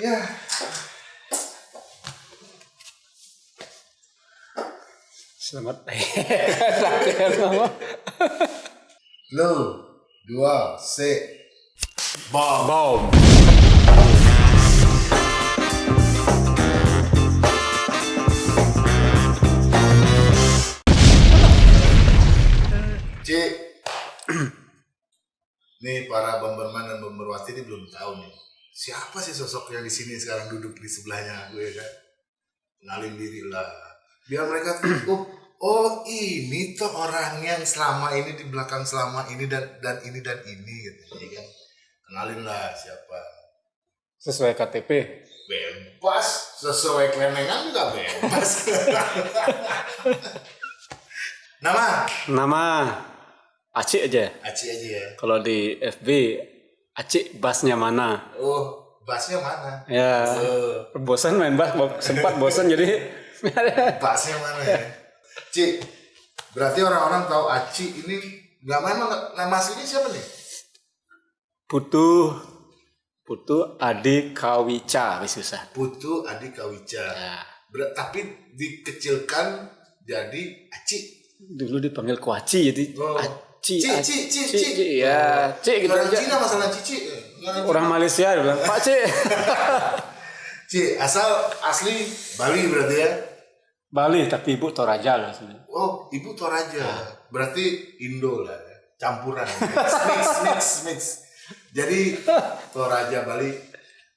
Ya. Selamat. Lu, dua, se, bom. Bom. Cik. nih para Bomberman dan Bomberwati ini belum tahu nih. Siapa sih sosok yang di sini sekarang duduk di sebelahnya gue kan? Kenalin diri lah. Biar mereka tuh, oh, oh ini tuh orang yang selama ini di belakang selama ini dan dan ini dan ini gitu ya kan. Kenalin lah siapa. Sesuai KTP. Bebas, sesuai kelenengan juga bebas. Nama? Nama Acik aja. Aci aja ya. Kalau di FB Acik basnya mana? Oh, bassnya mana? Ya. Oh, Bosan main bass, bo- sempat bosan jadi bassnya mana ya? Ci, berarti orang-orang tahu Aci ini nggak memang nama aslinya siapa nih? butuh butuh Adi Kawica susah. Putu Adi Kawica. Ya. Ber- tapi dikecilkan jadi Aci. Dulu dipanggil Kuaci jadi Oh. Aci. Ci, Ci, Ci, Ci, Ci. Ya, Ci gitu Orang aja. Cina masalah Cici. orang Orang Malaysia bilang, Pak Ci. Ci, asal asli Bali berarti ya? Bali tapi ibu Toraja lah sebenarnya. Oh, ibu Toraja. Ah. Berarti Indo lah, ya. campuran, mix, mix, mix, mix. Jadi Toraja Bali,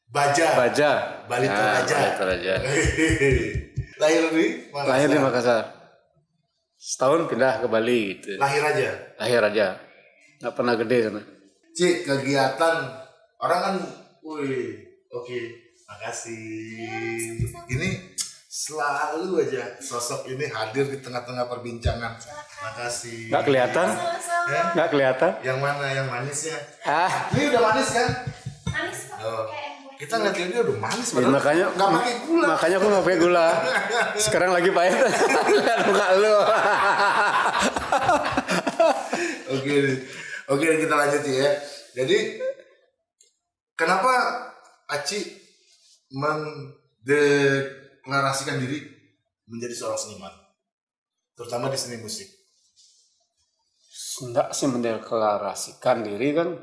Baja, Baja. Bali Ya, Toraja. Bali Toraja. Lahir di mana? Lahir di Makassar. Setahun pindah ke Bali gitu. Lahir aja. Lahir aja. Nggak pernah gede sana. Cik, kegiatan orang kan, wih, oke, makasih. Ini selalu aja sosok ini hadir di tengah-tengah perbincangan. Makasih. Nggak kelihatan? Ya? Nggak kelihatan? Yang mana yang manisnya? Ah, Ini udah manis kan? Manis kok Oh. Kita ngeliat dia udah manis ya, padahal makanya nggak pakai gula. Makanya aku nggak pakai gula. Sekarang lagi pahit. Lihat muka lu. Oke, oke kita lanjut ya. Jadi kenapa Aci mendeklarasikan diri menjadi seorang seniman, terutama di seni musik? Enggak sih mendeklarasikan diri kan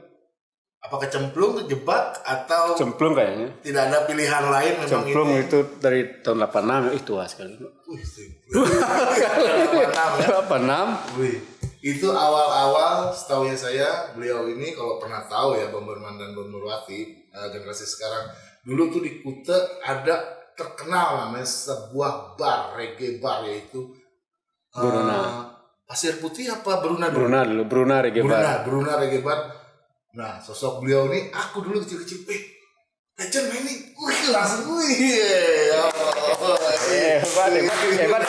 Apa kecemplung, kejebak, atau cemplung kayaknya. tidak ada pilihan lain memang Cemplung ini? itu dari tahun 86 ya, ih tua sekali. Wih, itu. Mantap ya. 86 Wih, itu awal-awal setahu ya saya beliau ini kalau pernah tahu ya Bomberman dan Bomberwati eh, generasi sekarang dulu tuh di Kute ada terkenal namanya sebuah bar reggae bar yaitu Bruna. Pasir Putih apa Bruna dulu? Bruna dulu, Bruna Reggae Bruna, Bar. Bruna reggae bar. Nah, sosok beliau ini aku dulu kecil-kecil, eh, legend main nih, wih langsung wih, oh, Hebat, hebat, hebat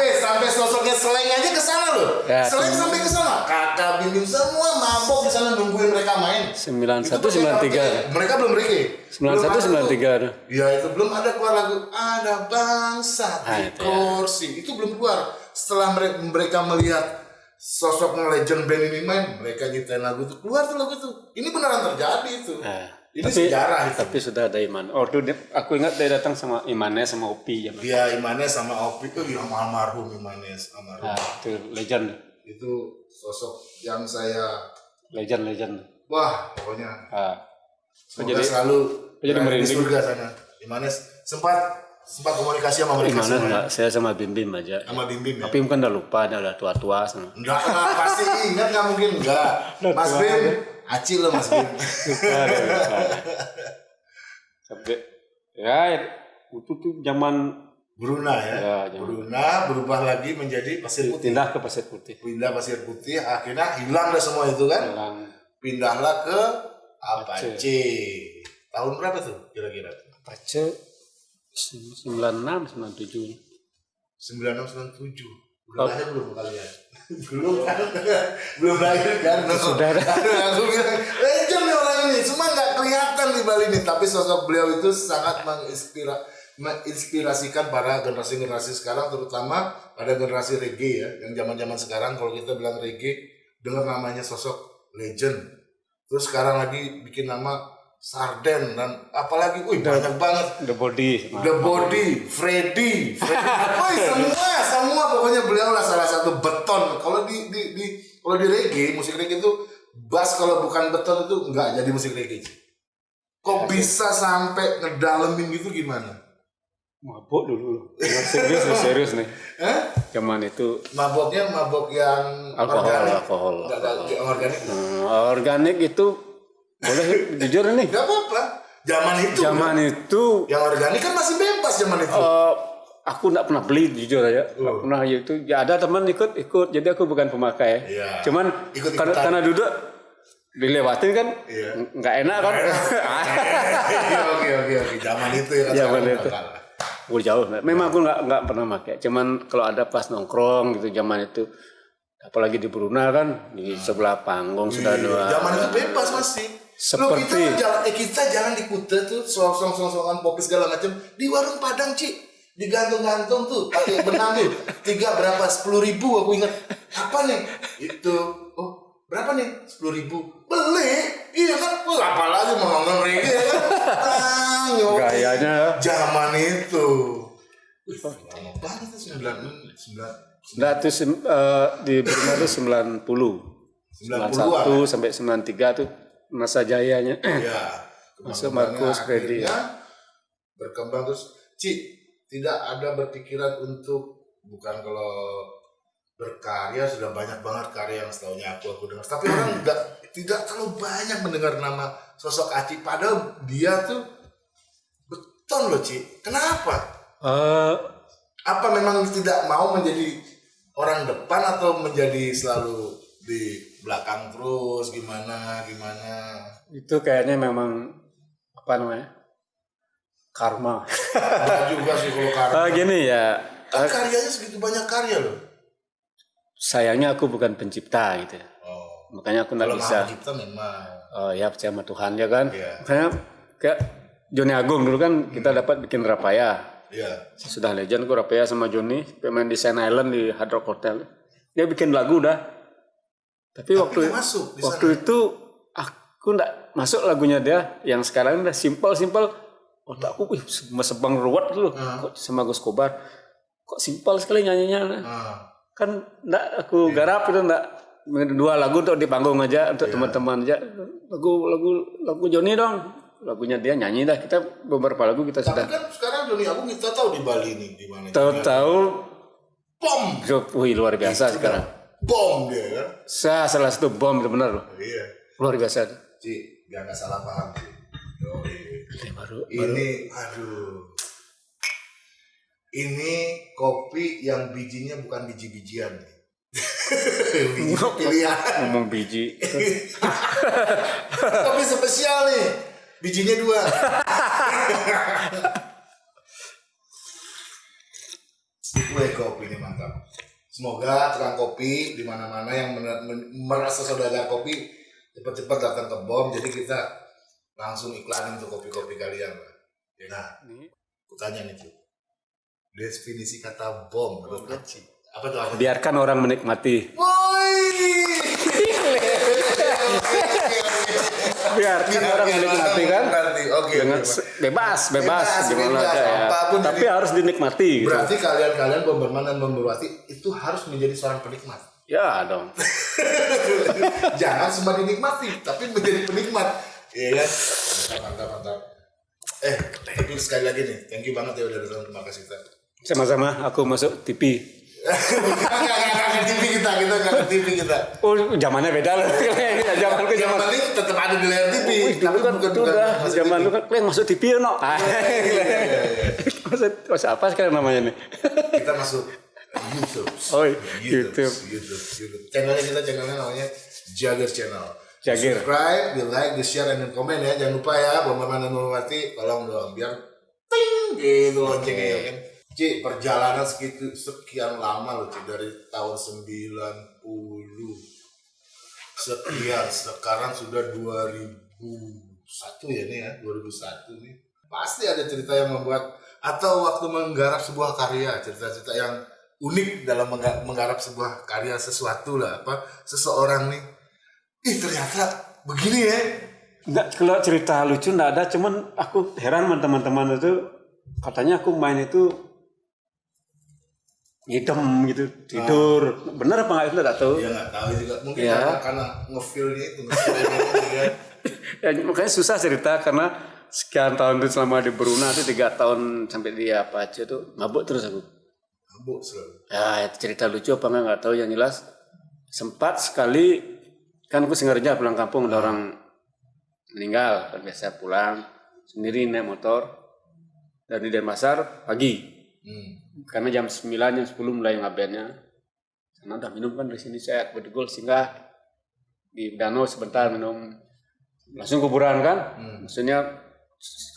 eh sampai sosoknya seleng aja ke sana loh. Ya, seleng sampai ke sana. Kakak bimbing semua mabok di sana nungguin mereka main. 91 Itu pakai 93. Mereka belum. Belum 91 ada tuh. 93. Ya itu belum ada keluar lagu ada bangsa Ah, di itu ya. kursi. Itu belum keluar. Setelah mere- mereka melihat sosok legend band ini main, mereka nyiptain lagu itu keluar tuh lagu itu. Ini beneran terjadi itu. Nah, Ini tapi, sejarah itu. Tapi sudah ada Iman. Oh, tuh aku ingat dia datang sama Imannya sama Upi ya. Dia Imanes sama Opi itu yang almarhum Imanes almarhum. Nah, itu legend. Itu sosok yang saya Legend, legend. wah pokoknya Ah. Semoga Jadi- selalu jadi merinding. surga sana. Imanes sempat sempat komunikasi sama mereka semua. enggak, saya sama Bim Bim aja. Sama Bim Bim ya. Tapi mungkin udah lupa, dia udah tua-tua sama. Enggak, enggak, pasti ingat nggak mungkin enggak. Mas Bim, Aci lo Mas Bim. Lupa. Sampai ya itu tuh zaman Bruna ya. Ya, zaman- Bruna berubah lagi menjadi pasir putih. pindah ke Pasir Putih. Pindah pasir putih, akhirnya hilang dah semua itu kan. Hilang Pindahlah ke Aceh. Apache. Tahun berapa tuh kira-kira? Pace 96 97. 9697. Udah Oh. lahir belum kalian? belum kan? belum lahir kan? Ada. Aduh, aku bilang, legend nih orang ini. Cuma nggak kelihatan di Bali ini. Tapi sosok beliau itu sangat menginspira, menginspirasikan para generasi-generasi sekarang. Terutama pada generasi reggae ya. Yang zaman-zaman sekarang kalau kita bilang reggae, dengar namanya sosok legend. Terus sekarang lagi bikin nama Sarden dan apalagi, wih banyak banget. The Body. The Body, Freddy, Freddy. Wih, semua, semua pokoknya beliau lah salah satu beton. Kalau di di, di kalau di reggae, musik reggae itu bass kalau bukan beton itu nggak jadi musik reggae. Kok bisa sampai ngedalemin gitu gimana? Mabuk dulu. Serius nih, serius nih. Eh? Zaman itu Maboknya mabok yang alkohol, organik. alkohol. Yang organik. Hmm, organik itu boleh jujur nih. Gak apa-apa. Zaman itu. Zaman itu Yang organik kan masih bebas zaman itu. eh, aku nggak pernah beli jujur aja. Nggak Oh. pernah itu. Ya ada teman ikut ikut. Jadi aku bukan pemakai. Iya. Cuman Ikut-ikutan. karena, karena duduk dilewatin kan Iya. ng- nggak enak kan. Iya, oke oke oke. Zaman itu ya kan. Zaman itu. nggak. Oh jauh. Memang aku nggak nggak pernah pakai. Cuman kalau ada pas nongkrong gitu zaman itu, apalagi di Brunei kan di sebelah panggung sudah dua. Iya, Zaman itu bebas masih. Lo kita Seperti- jalan, eh kita jalan di Kuta tuh song song song songan kopi segala macam di warung Padang Ci. Digantung-gantung tuh pakai benang tuh. Tiga berapa? Sepuluh ribu aku ingat. Apa nih? Itu. Oh berapa nih? Sepuluh ribu. Beli. Iya kan? Wah, apalagi mau nonton reggae ya kan? Ah. Gayanya. Zaman itu. Lama banget sembilan sembilan Nah, itu eh, di Brunei itu 90. 90-an. 91 sampai 93 tuh masa jayanya. ya Masuk kembangannya Markus Freddy. berkembang. Terus Ci tidak ada berpikiran untuk bukan kalau berkarya sudah banyak banget karya yang setahunya aku aku dengar. Tapi orang tidak tidak terlalu banyak mendengar nama sosok Aci. Padahal dia tuh beton loh Ci. Kenapa? Eh, apa memang tidak mau menjadi orang depan atau menjadi selalu di belakang terus gimana gimana itu kayaknya memang apa namanya? Karma. Juga sih kalau karya Eh, gini ya, kan karyanya segitu banyak karya loh sayangnya aku bukan pencipta gitu ya. oh Makanya aku nggak bisa. pencipta memang Oh ya percaya sama Tuhan ya kan. Iya. Makanya kayak Joni Agung dulu kan kita dapat bikin Rapaya. Iya. Sudah legend gue Rapaya sama Joni pemain di Sand Island di Hard Rock Hotel. Dia bikin lagu udah. Tapi, waktu masuk waktu itu aku nggak masuk lagunya dia yang sekarang udah simple simple. Otakku wih sebang ruwet dulu kok sama Gus Kobar. Kok simpel sekali nyanyinya. Nah, Kan nggak aku garap itu nggak dua lagu untuk di panggung aja untuk teman-teman aja. Lagu lagu lagu Joni dong. Lagunya dia nyanyi dah. Kita beberapa lagu kita tapi sudah kan sekarang Joni Agung kita tahu di Bali nih di mana tahu-tahu bom wih luar biasa sekarang. Bom dia kan? Saya salah satu bom itu benar loh. iya. Luar biasa. Ci nggak salah paham Ci. Yoi. Ini baru ini aduh. Ini kopi yang bijinya bukan biji-bijian nih biji pilihan. ngomong biji. kopi spesial nih. Bijinya dua. Wih kopi ini mantap semoga tukang kopi di mana-mana yang merasa saudagar kopi cepat-cepat datang ke bom jadi kita langsung iklanin tuh kopi-kopi kalian nah aku tanya nih Cuk. definisi kata bom menurut Aci apa tuh Biarkan orang menikmati. Woi. Biarkan orang menikmati kan. Menikmati. Oke. Dengan oke. se- bebas, bebas, Bebas, gimana bebas, aja ya. Tapi harus dinikmati gitu. Berarti kalian-kalian Bomberman dan Bomberwati itu harus menjadi seorang penikmat. Ya dong. Jangan cuma dinikmati, tapi menjadi penikmat. Iya kan? Mantap, mantap, mantap. Eh, tapi sekali lagi nih, thank you banget ya udah datang. Terima kasih kita. Sama-sama aku masuk TV. Enggak, ke TV kita, kita enggak ke TV kita. Oh, zamannya beda loh. Zamanku Yang zaman penting tetap ada di layar TV. Dulu kan bukan- bukan zaman lu kan kalian masuk TV ya, no. Ah. Maksud, apa sekarang namanya nih? Kita masuk YouTube. Oh, YouTube. YouTube. YouTube. Channelnya kita channelnya namanya Jagger Channel. Jagger. Subscribe, di like, di share, dan komen ya. Jangan lupa ya, Bomberman dan Bomberwati, tolong dong biar ting gitu loncengnya ya kan. Ci, perjalanan segitu sekian lama loh Ci dari tahun 90 sekian sekarang sudah 2001 ya nih ya 2001 nih. Pasti ada cerita yang membuat atau waktu menggarap sebuah karya cerita-cerita yang unik dalam mengga- menggarap sebuah karya sesuatu lah apa seseorang nih ih ternyata begini ya. Enggak, kalau cerita lucu enggak ada, cuman aku heran teman-teman itu katanya aku main itu ngidem gitu, tidur. Bener apa enggak itu enggak tahu. Ya nggak tahu juga. Mungkin Ya. karena, karena ngefeel-nya itu. ya. Ya, makanya susah cerita karena sekian tahun itu selama di Bruna itu tiga tahun sampai di apa aja tuh mabuk terus aku. Mabuk selalu. Ya itu cerita lucu apa enggak nggak tahu yang jelas sempat sekali kan aku sengaja pulang kampung ada orang meninggal kan biasa pulang sendiri naik motor dari Denpasar pagi Hmm. Karena jam 9 jam 10 mulai ngabennya karena udah minum kan di sini saya berdegol singgah di danau sebentar minum langsung kuburan kan Hmm. maksudnya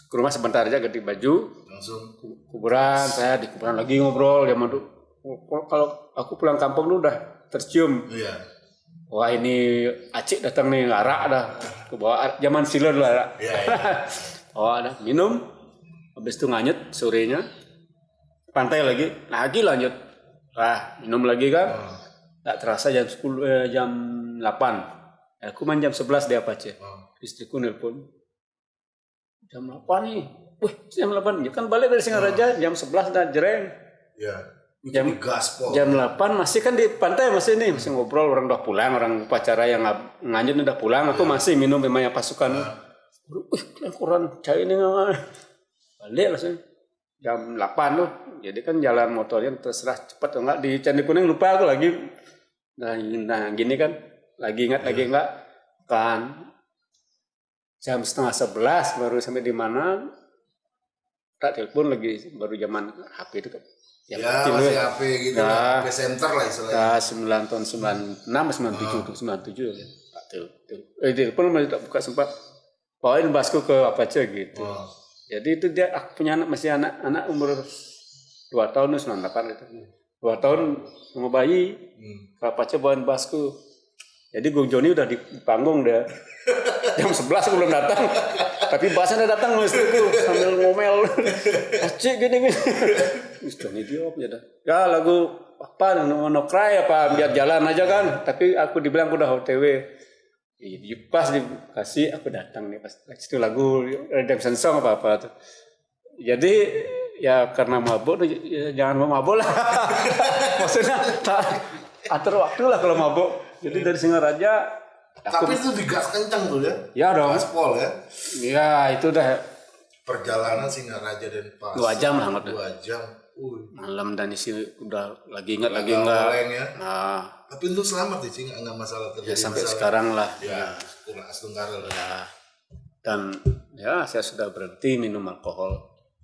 ke rumah sebentar aja ganti baju Langsung. kuburan saya di kuburan lagi ngobrol zaman dulu Oh, kalau aku pulang kampung dulu udah tercium Iya. wah ini acik datang nih arak dah ke bawah zaman siler dulu arak Iya. iya. oh ada minum habis itu nganyet sorenya pantai lagi. Lagi lanjut. Ah minum lagi kan? Oh. tak terasa jam 10 eh, jam 8 aku main jam 11 dia apa aja Oh. istriku nelpon. Jam 8 nih. Wih jam 8 ya kan balik dari Singaraja jam 11 dah jereng. Iya. Itu Jam- di gaspol. jam 8 masih kan di pantai masih nih. Masih ngobrol orang udah pulang orang upacara yang nganjut udah pulang. Aku masih minum memang yang pasukan. Wih kurang cair ini balik langsung jam 8 tuh jadi kan jalan motornya terserah cepat atau enggak di Candi Kuning lupa aku lagi nah, nah gini kan lagi ingat lagi enggak kan jam setengah sebelas baru sampai di mana tak telepon lagi baru zaman HP itu kan Ya, kecil masih ya. HP gitu Ya. lah. HP center lah istilahnya. Ya, 9 tahun 96 97 tuh 97 ya. Tak telepon. Eh telepon masih tak buka sempat. Bawain basku ke apa aja gitu. Oh. Jadi itu dia aku punya anak masih anak anak umur 2 tahun 98 itu. 2 tahun sama bayi Hmm. bawain basku. Jadi Gung Joni udah di panggung dia. Jam 11 aku belum datang. Tapi basnya udah datang loh istriku sambil ngomel. Acik gini gini. Wis Joni dia apa ya dah. Ya lagu apa no, no cry apa biar jalan aja kan. Tapi aku dibilang aku udah OTW. Iya, pas dikasih aku datang nih pas itu lagu Redemption Song apa apa tuh. Jadi ya karena mabuk ya, jangan mau mabuk lah. Maksudnya tak atur waktu lah kalau mabuk. Jadi dari Singaraja aku Tapi itu digas kencang tuh ya. ya dong. Gaspol ya. Ya itu udah Perjalanan Singaraja dan Pas. dua jam lah Dua jam. Uh, malam dan isi udah lagi ingat lagi enggak. ya. Nah, Tapi untuk selamat ya, Cing. Nggak masalah ya terjadi sampai masalah. sekarang lah. Ya, kurang astungkara lah. Ya. Dan ya saya sudah berhenti minum alkohol.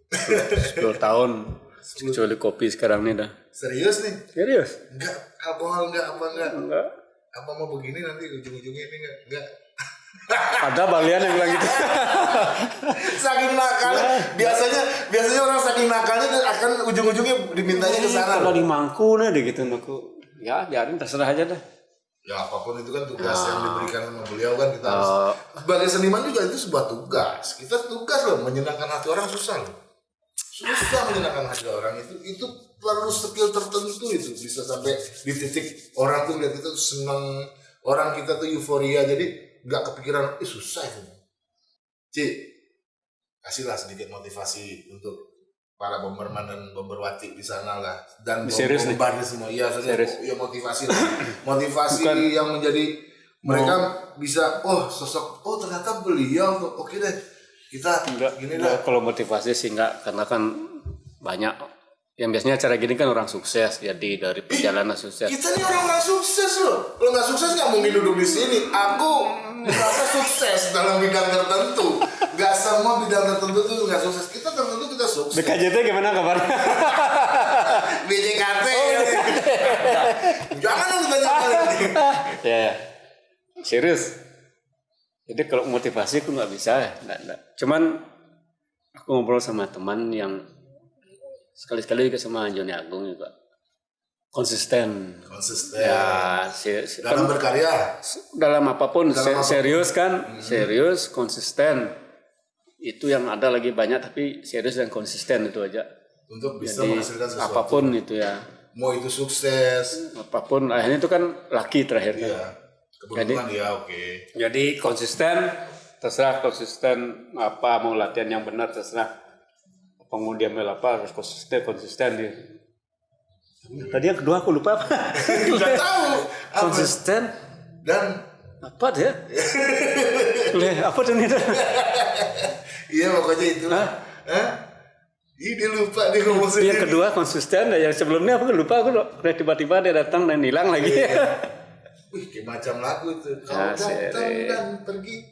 10 tahun kecuali kopi sekarang nih dah. Serius nih? Serius? Enggak, alkohol enggak apa enggak? Enggak. Apa mau begini nanti ujung-ujungnya ini enggak? Enggak. Ada balian yang bilang gitu. saking nakal. Biasanya biasanya orang saking nakalnya akan ujung-ujungnya dimintanya ke sana. Kalau di mangku nih deh gitu aku. Ya biarin terserah aja dah. ya apa pun itu kan tugas yang diberikan sama beliau kan kita harus Oh, sebagai seniman juga itu sebuah tugas. Kita tugas loh menyenangkan hati orang susah loh. Susah menyenangkan hati orang itu itu perlu skill tertentu itu. Bisa sampai di titik orang tuh lihat itu senang orang kita tuh euforia. Jadi nggak kepikiran eh susah itu. Ci kasihlah sedikit motivasi untuk para bomberman dan bomberwati di sana lah. Dan Serius nih? bombardir semua. Iya serius? ya motivasi lah. Motivasi Bukan. yang menjadi mereka bisa oh sosok oh ternyata beliau oke deh. Kita enggak, gini enggak, dah kalau motivasi sih enggak karena kan banyak. Yang biasanya acara gini kan orang sukses jadi dari perjalanan sukses. kita nih orang-orang sukses loh. Kalau nggak sukses nggak mungkin duduk di sini. Aku merasa sukses dalam bidang tertentu nggak semua bidang tertentu tuh nggak sukses kita tertentu kita sukses BKJT gimana kabarnya? BJKT jangan dong ditanya lagi ya, ya. serius. Jadi kalau motivasi aku nggak bisa, ya, nggak, nggak. Cuman aku ngobrol sama teman yang sekali-sekali juga sama Joni Agung juga konsisten. konsisten. Ya, si- dalam kan berkarya? Dalam apa pun Dalam se- apa pun. serius kan, serius, konsisten. Itu yang ada lagi banyak tapi serius dan konsisten itu aja. untuk bisa Jadi menghasilkan sesuatu. apa pun itu ya, mau itu sukses. Apa pun akhirnya itu kan laki terakhir kan. ya keberuntungan ya oke. Jadi konsisten terserah konsisten apa mau latihan yang benar terserah. Pengundi ambil apa harus konsisten konsisten dia tadi yang kedua aku lupa apa Nggak tahu. Apa? konsisten Dan apa dia Leh, apa tuh nih iya pokoknya itu. Hah? Hah? Ih, dia lupa dia ngomong yang sendiri. kedua konsisten yang sebelumnya aku lupa aku udah tiba-tiba dia datang dan hilang lagi Wih, kayak macam lagu tuh. Kau datang dan pergi.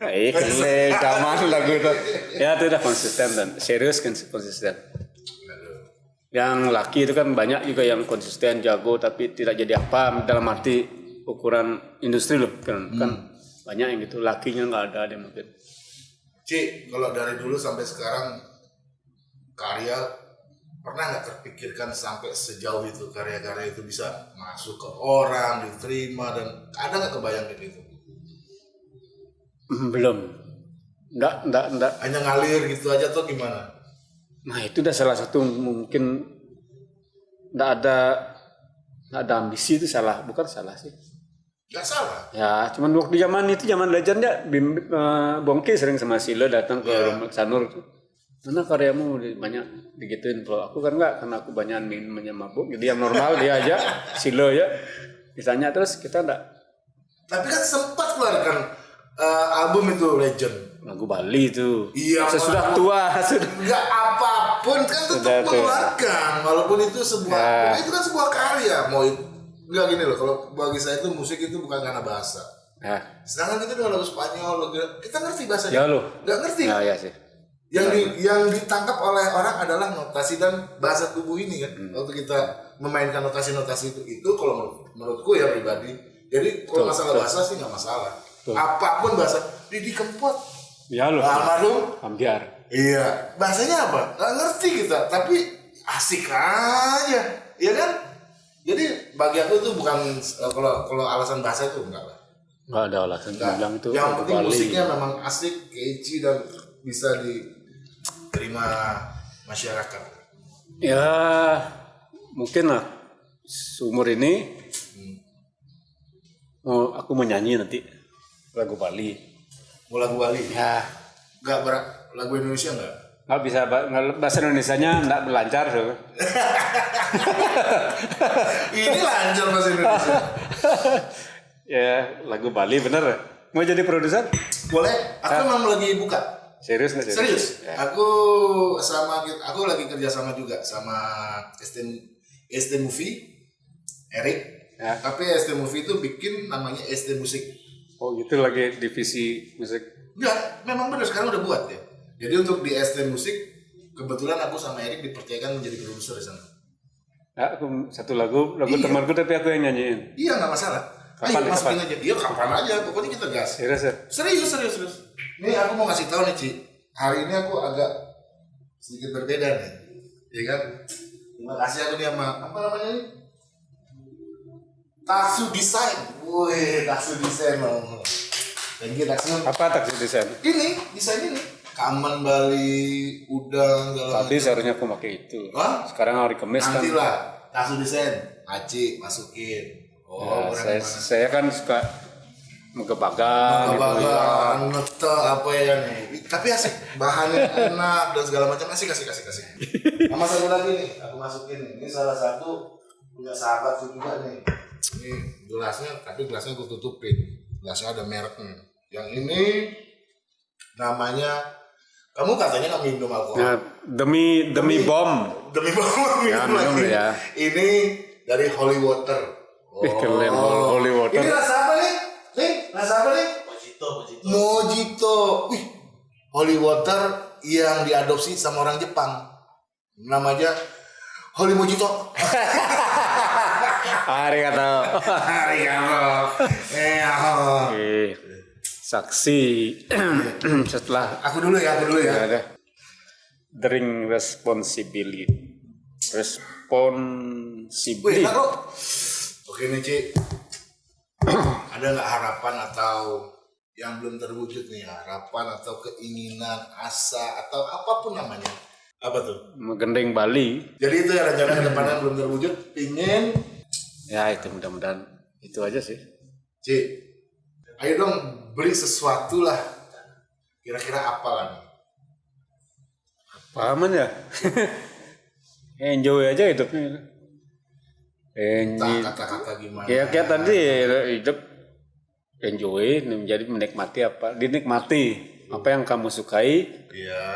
Eh, kele, zaman lagu itu. Ya itu udah konsisten dan serius kan konsisten. Yang laki itu kan banyak juga yang konsisten jago tapi tidak jadi apa dalam arti ukuran industri loh kan kan banyak yang gitu lakinya nggak ada dia mungkin. Ci, kalau dari dulu sampai sekarang karya pernah nggak terpikirkan sampai sejauh itu karya-karya itu bisa masuk ke orang, diterima dan ada nggak kebayang kayak gitu? Hmm, Belum. Nggak, nggak, nggak. Hanya ngalir gitu aja tuh gimana? Nah itu udah salah satu mungkin nggak ada nggak ada ambisi itu salah bukan salah sih. Gak salah. Ya, cuman waktu zaman itu zaman legend ya, Bim, eh, Bongki sering sama Silo datang ke Iya. rumah Sanur. Mana karyamu banyak digituin kalau aku kan enggak karena aku banyak minumnya mabuk. Jadi yang normal dia aja Silo ya. Misalnya terus kita enggak Tapi kan sempat keluarkan eh, album itu Legend. lagu Bali itu. Iya, Sesudah tua sudah. Nggak apa pun kan Sudah tetap tuh. mengeluarkan walaupun itu sebuah Ya. itu kan sebuah karya mau it- nggak gini loh kalau bagi saya itu musik itu bukan karena bahasa. Ya, sedangkan kita dengan lagu Spanyol kita ngerti bahasanya. Ya nggak ngerti. Ya, ya sih. yang di, yang ditangkap oleh orang adalah notasi dan bahasa tubuh ini kan. Hmm. waktu kita memainkan notasi-notasi itu itu kalau menurut, menurutku ya pribadi. Jadi kalau masalah bahasa sih nggak masalah. Apa pun bahasa Didi Kempot. Ya lo. almarhum. Ambiar. Iya, bahasanya apa? Nggak ngerti kita, tapi asik aja, ya kan? Jadi bagi aku itu bukan eh, kalau kalau alasan bahasa itu enggak lah. Enggak ada alasan Enggak. bilang itu Yang penting Bali. musiknya memang asik, catchy dan bisa diterima masyarakat. Ya, mungkin lah seumur ini mau aku mau nyanyi nanti lagu Bali. Mau lagu Bali? Ya, Enggak berat lagu Indonesia enggak? nggak bisa ba- nggak- bahasa Indonesia-nya nggak berlancar so. Ini lancar bahasa Indonesia. ya, lagu Bali bener. Mau jadi produser? Boleh? Aku memang lagi buka. Serius nggak Serius? Ya. Aku sama aku lagi kerja sama juga sama ST ST Movie Erik. Ya. Tapi ST Movie itu bikin namanya ST Musik. Oh gitu lagi divisi musik. Enggak, memang benar sekarang udah buat ya. Jadi untuk di ST Musik kebetulan aku sama Erik dipercayakan menjadi produser di sana. Ya, aku satu lagu, lagu Iya. temanku tapi aku yang nyanyiin. Iya nggak masalah. Kapan, Ayo masukin kapan? aja. Iya kapan aja. Pokoknya kita gas. Serius ya? Serius, serius, serius. Nih aku mau ngasih tahu nih Ci. Hari ini aku agak sedikit berbeda nih. Ya kan? Terima kasih aku nih sama apa namanya ini? Taksu Design. Wih, Taksu Design loh. Thank you Taksu. Apa taksi desain? Ini desain ini. Kaman Bali, udang, segala Tadi seharusnya aku pakai itu. Hah? Sekarang hari Kamis kan. Nanti lah. Taksu Design. Aci masukin. Oh, Ya, saya, saya kan suka megebagan gitu ya. Apa ya nih. Tapi asik, bahannya enak dan segala macam asik asik asik asik. Sama satu lagi nih, aku masukin. Ini salah satu punya sahabatku juga nih. Ini gelasnya, tapi gelasnya aku tutupin. Gelasnya ada mereknya. Yang ini namanya kamu katanya nggak minum alkohol. Nah, demi demi bom. Demi bawa minum Ya, minum lagi. ya. Ini dari Holy Water. Ih, keren, Holy Water. Ini rasa apa nih? Nih, rasa apa nih? Mojito, mojito. Mojito. Wih, Holy Water yang diadopsi sama orang Jepang. Namanya Holy Mojito. Hari kata. Arigato. Eh, oh. Oke. Saksi setelah Aku dulu ya, aku dulu ya. ada drink responsibility. Wih, Responsibility. taruh. Oke nih, Ci. Ada nggak harapan atau yang belum terwujud nih harapan atau keinginan asa atau apa pun namanya apa tuh Menggendeng Bali. jadi itu ya rencana ke depannya yang belum terwujud pingin Ya itu mudah-mudahan itu aja sih. Ci ayo dong beli sesuatu lah. Kira-kira apa kan? Pahaman ya? Enjoy aja hidupnya. Enjoy. Entah kata-kata gimana. Ya kayak tadi hidup enjoy menjadi menikmati apa dinikmati apa yang kamu sukai. Iya.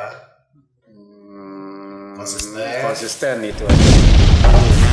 Hmm, Konsisten. konsisten itu aja